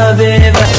I've